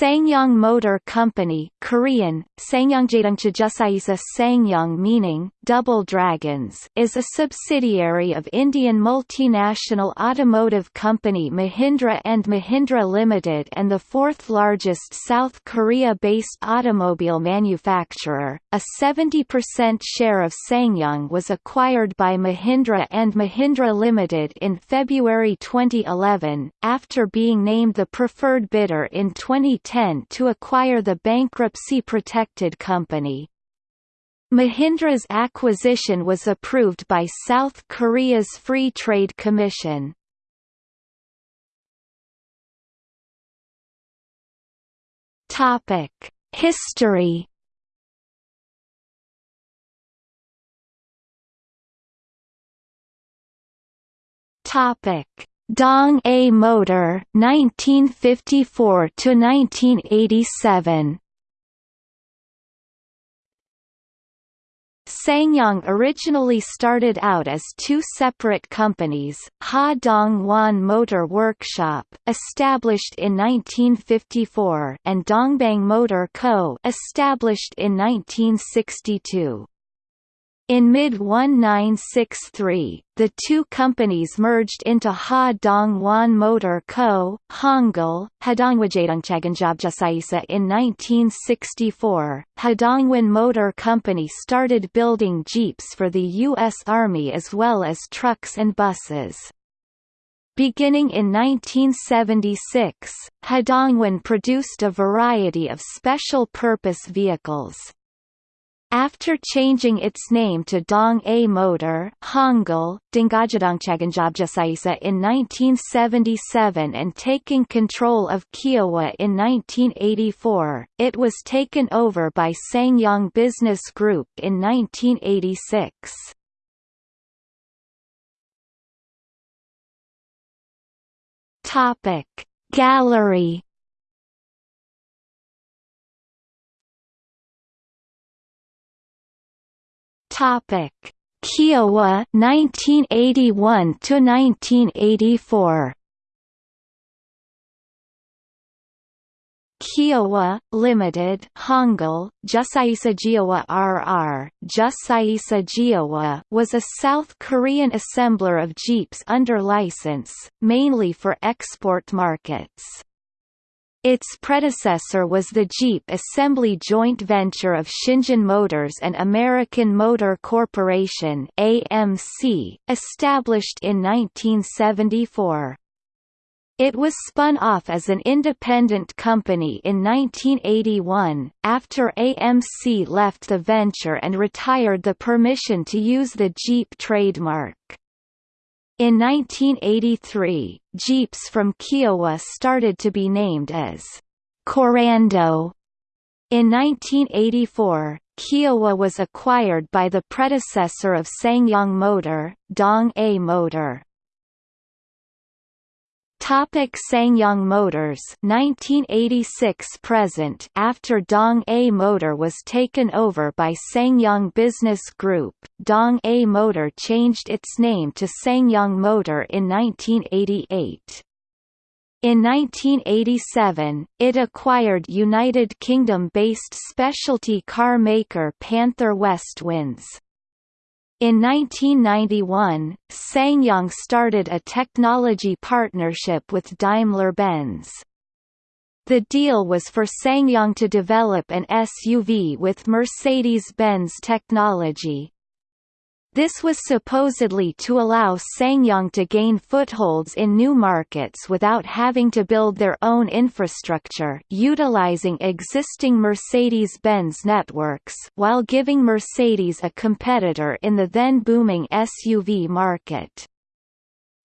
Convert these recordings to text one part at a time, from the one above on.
SsangYong Motor Company Korean, Sangyongjaedongcha Jusaisa SsangYong meaning, Double Dragons is a subsidiary of Indian multinational automotive company Mahindra and Mahindra Limited and the fourth largest South Korea-based automobile manufacturer. A 70% share of SsangYong was acquired by Mahindra and Mahindra Limited in February 2011, after being named the preferred bidder in 20 2010 to acquire the bankruptcy-protected company. Mahindra's acquisition was approved by South Korea's Free Trade Commission. History. Topic: Dong A Motor 1954 to 1987 SsangYong originally started out as two separate companies, Ha Dong Wan Motor Workshop established in 1954 and Dongbang Motor Co. established in 1962. In mid-1963, the two companies merged into Ha Dong Wan Motor Co. Hangul, Hadongwajedongchaganjabjasaisa in 1964. Hadongwan Motor Company started building Jeeps for the U.S. Army as well as trucks and buses. Beginning in 1976, Hadongwan produced a variety of special-purpose vehicles. After changing its name to Dong A Motor Hangul, in 1977 and taking control of Keohwa in 1984, it was taken over by SsangYong Business Group in 1986. Topic Gallery Topic: Keohwa 1981 to 1984. Keohwa, Limited Hangul, Jusaisa Giowa RR, Jusaisa Giowa was a South Korean assembler of Jeeps under license, mainly for export markets. Its predecessor was the Jeep Assembly joint venture of Shinjin Motors and American Motor Corporation AMC, established in 1974. It was spun off as an independent company in 1981, after AMC left the venture and retired the permission to use the Jeep trademark. In 1983, Jeeps from Keohwa started to be named as Korando. In 1984, Keohwa was acquired by the predecessor of SsangYong Motor, Dong A Motor. Topic SsangYong Motors 1986 present After Dong A Motor was taken over by SsangYong Business Group, Dong A Motor changed its name to SsangYong Motor in 1988. In 1987, it acquired United Kingdom-based specialty car maker Panther Westwinds. In 1991, SsangYong started a technology partnership with Daimler-Benz. The deal was for SsangYong to develop an SUV with Mercedes-Benz technology. This was supposedly to allow SsangYong to gain footholds in new markets without having to build their own infrastructure utilizing existing Mercedes-Benz networks while giving Mercedes a competitor in the then booming SUV market.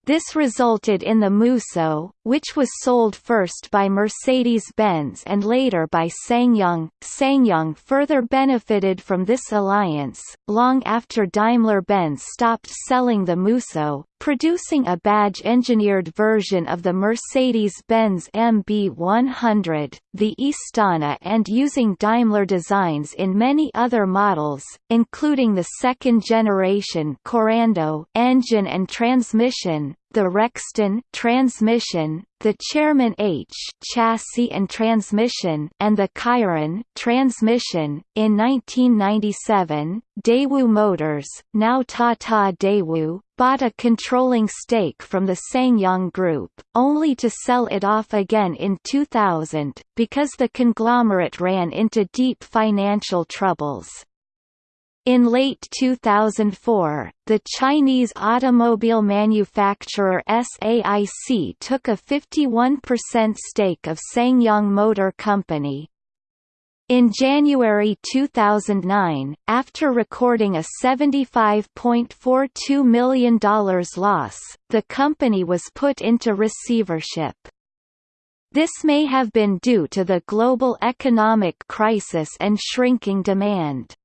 This resulted in the Musso, which was sold first by Mercedes-Benz and later by SsangYong. SsangYong further benefited from this alliance, long after Daimler-Benz stopped selling the Musso, producing a badge-engineered version of the Mercedes-Benz MB100, the Istana and using Daimler designs in many other models, including the second-generation Korando engine and transmission, the Rexton transmission, the Chairman H chassis and transmission, and the Kyron transmission. In 1997, Daewoo Motors, now Tata Daewoo, bought a controlling stake from the SsangYong Group, only to sell it off again in 2000, because the conglomerate ran into deep financial troubles. In late 2004, the Chinese automobile manufacturer SAIC took a 51% stake of SsangYong Motor Company. In January 2009, after recording a $75.42 million loss, the company was put into receivership. This may have been due to the global economic crisis and shrinking demand.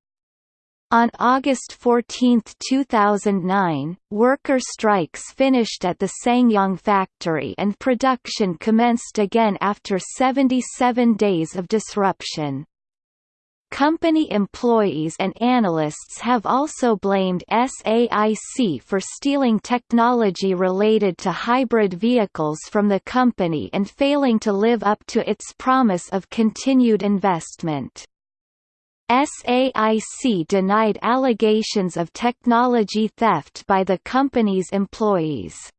On August 14, 2009, worker strikes finished at the SsangYong factory and production commenced again after 77 days of disruption. Company employees and analysts have also blamed SAIC for stealing technology related to hybrid vehicles from the company and failing to live up to its promise of continued investment. SAIC denied allegations of technology theft by the company's employees.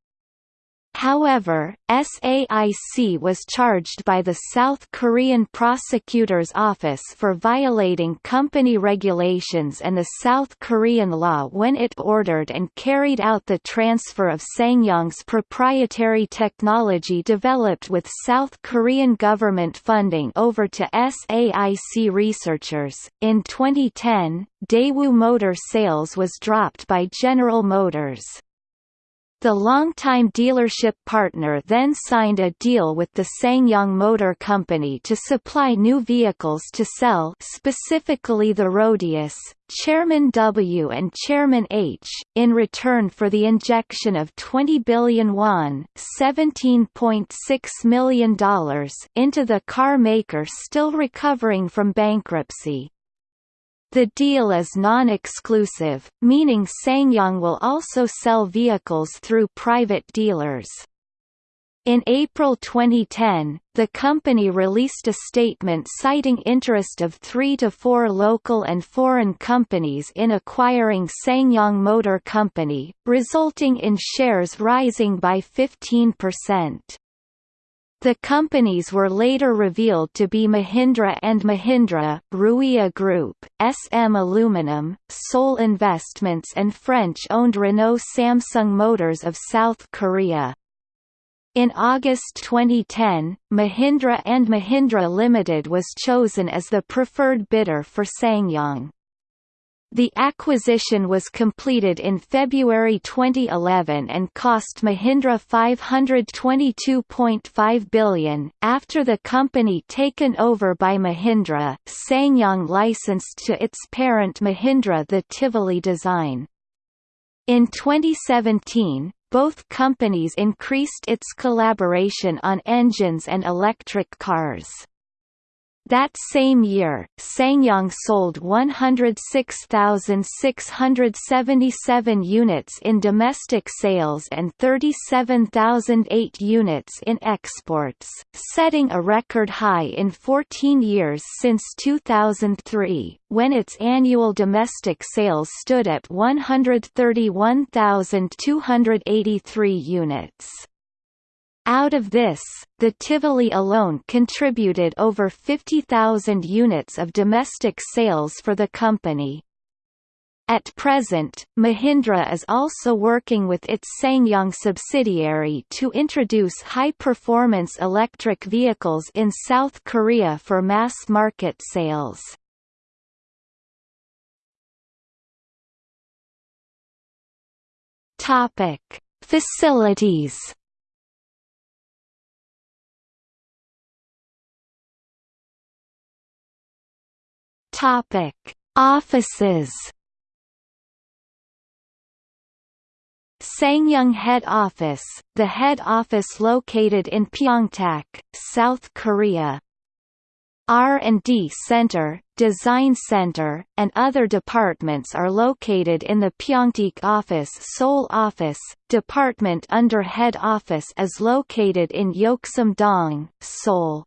However, SAIC was charged by the South Korean prosecutor's office for violating company regulations and the South Korean law when it ordered and carried out the transfer of SsangYong's proprietary technology developed with South Korean government funding over to SAIC researchers. In 2010, Daewoo Motor sales was dropped by General Motors. The longtime dealership partner then signed a deal with the SsangYong Motor Company to supply new vehicles to sell specifically the Rodius, Chairman W and Chairman H, in return for the injection of 20 billion won $17.6 million into the car maker still recovering from bankruptcy. The deal is non-exclusive, meaning SsangYong will also sell vehicles through private dealers. In April 2010, the company released a statement citing interest of three to four local and foreign companies in acquiring SsangYong Motor Company, resulting in shares rising by 15%. The companies were later revealed to be Mahindra and Mahindra, Ruia Group, SM Aluminum, Seoul Investments and French-owned Renault Samsung Motors of South Korea. In August 2010, Mahindra and Mahindra Limited was chosen as the preferred bidder for SsangYong. The acquisition was completed in February 2011 and cost Mahindra 522.5 billion. After the company taken over by Mahindra, SsangYong licensed to its parent Mahindra the Tivoli design. In 2017, both companies increased its collaboration on engines and electric cars. That same year, SsangYong sold 106,677 units in domestic sales and 37,008 units in exports, setting a record high in 14 years since 2003, when its annual domestic sales stood at 131,283 units. Out of this, the Tivoli alone contributed over 50,000 units of domestic sales for the company. At present, Mahindra is also working with its SsangYong subsidiary to introduce high-performance electric vehicles in South Korea for mass-market sales. Facilities Topic: Offices. SsangYong Head Office, the head office located in Pyeongtaek, South Korea. R&D Center, Design Center, and other departments are located in the Pyeongtaek office Seoul office, department under head office is located in Yeoksam-dong, Seoul.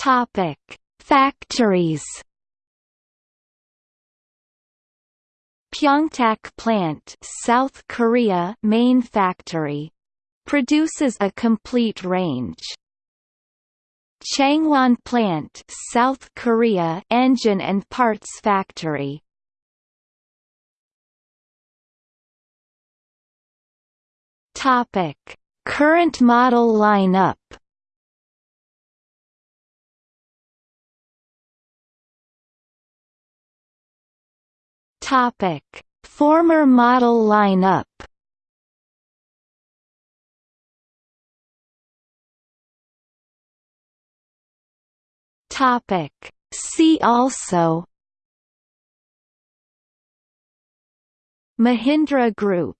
Topic: Factories. Pyeongtaek Plant, South Korea, main factory produces a complete range. Changwon Plant, South Korea, engine and parts factory. Topic: Current model lineup. Topic: Former model lineup. Topic. See also Mahindra Group